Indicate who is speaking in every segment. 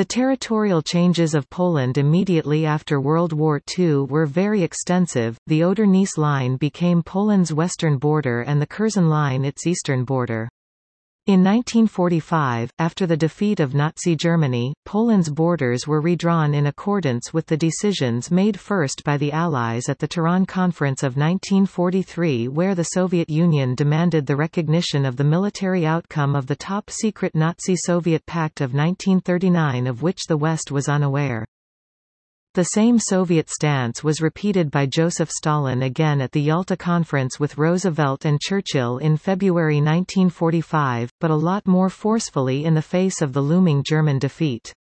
Speaker 1: The territorial changes of Poland immediately after World War II were very extensive. The Oder-Neisse line became Poland's western border and the Curzon line its eastern border. In 1945, after the defeat of Nazi Germany, Poland's borders were redrawn in accordance with the decisions made first by the Allies at the Tehran Conference of 1943 where the Soviet Union demanded the recognition of the military outcome of the top-secret Nazi-Soviet Pact of 1939 of which the West was unaware. The same Soviet stance was repeated by Joseph Stalin again at the Yalta Conference with Roosevelt and Churchill in February 1945, but a lot more forcefully in the face of the looming German defeat.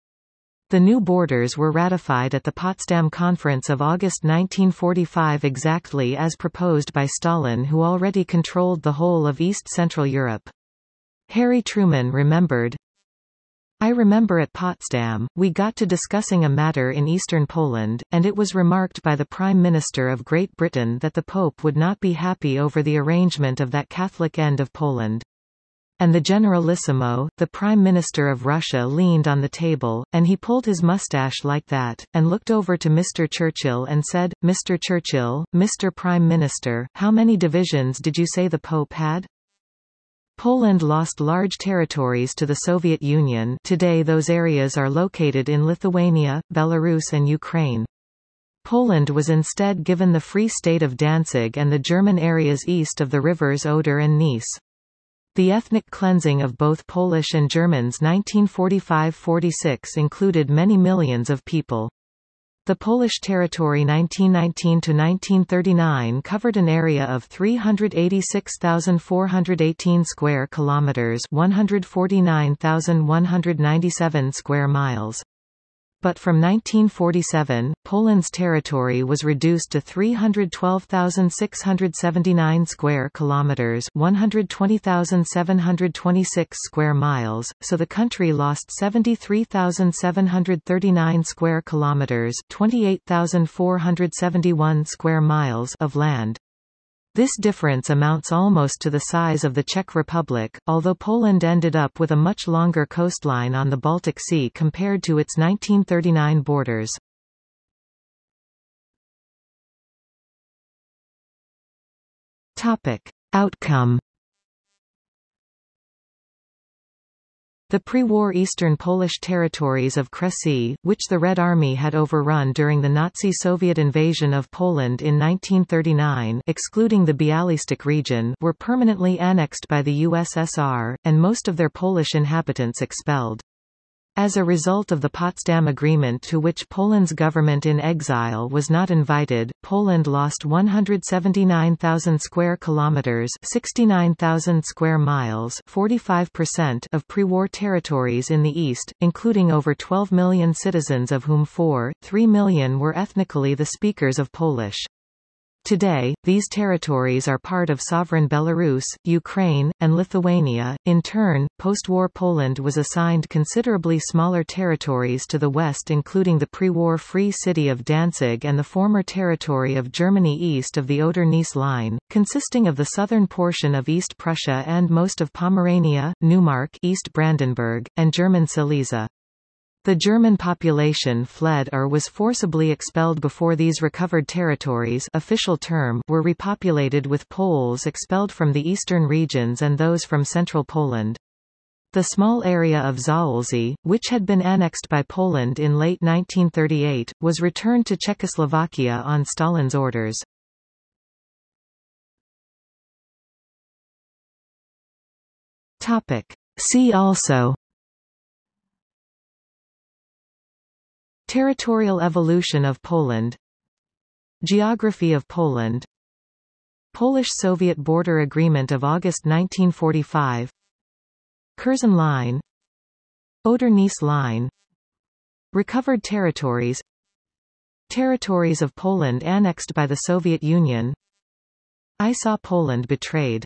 Speaker 1: The new borders were ratified at the Potsdam Conference of August 1945 exactly as proposed by Stalin who already controlled the whole of East Central Europe. Harry Truman remembered, I remember at Potsdam, we got to discussing a matter in eastern Poland, and it was remarked by the Prime Minister of Great Britain that the Pope would not be happy over the arrangement of that Catholic end of Poland. And the Generalissimo, the Prime Minister of Russia leaned on the table, and he pulled his mustache like that, and looked over to Mr. Churchill and said, Mr. Churchill, Mr. Prime Minister, how many divisions did you say the Pope had? Poland lost large territories to the Soviet Union today those areas are located in Lithuania, Belarus and Ukraine. Poland was instead given the Free State of Danzig and the German areas east of the rivers Oder and Neisse. The ethnic cleansing of both Polish and Germans 1945–46 included many millions of people. The Polish territory 1919–1939 covered an area of 386,418 square kilometers 149,197 square miles. But from 1947, Poland's territory was reduced to 312,679 square kilometers, 120,726 square miles, so the country lost 73,739 square kilometers, 28,471 square miles of land. This difference amounts almost to the size of the Czech Republic, although Poland ended up with a much longer coastline on the Baltic Sea compared to its 1939 borders. Topic. Outcome The pre-war eastern Polish territories of Kresy, which the Red Army had overrun during the Nazi-Soviet invasion of Poland in 1939 excluding the Bialystok region were permanently annexed by the USSR, and most of their Polish inhabitants expelled. As a result of the Potsdam Agreement to which Poland's government in exile was not invited, Poland lost 179,000 square kilometers, 69,000 square miles, 45% of pre-war territories in the east, including over 12 million citizens of whom 4.3 million were ethnically the speakers of Polish. Today, these territories are part of sovereign Belarus, Ukraine, and Lithuania. In turn, post-war Poland was assigned considerably smaller territories to the west including the pre-war free city of Danzig and the former territory of Germany east of the Oder-Neisse line, consisting of the southern portion of East Prussia and most of Pomerania, Neumark East Brandenburg, and German Silesia. The German population fled or was forcibly expelled before these recovered territories official term were repopulated with Poles expelled from the eastern regions and those from central Poland. The small area of Zaolzie, which had been annexed by Poland in late 1938, was returned to Czechoslovakia on Stalin's orders. See also Territorial evolution of Poland. Geography of Poland. Polish-Soviet border agreement of August 1945 Curzon Line. Oder-Neisse Line. Recovered territories. Territories of Poland annexed by the Soviet Union. I saw Poland betrayed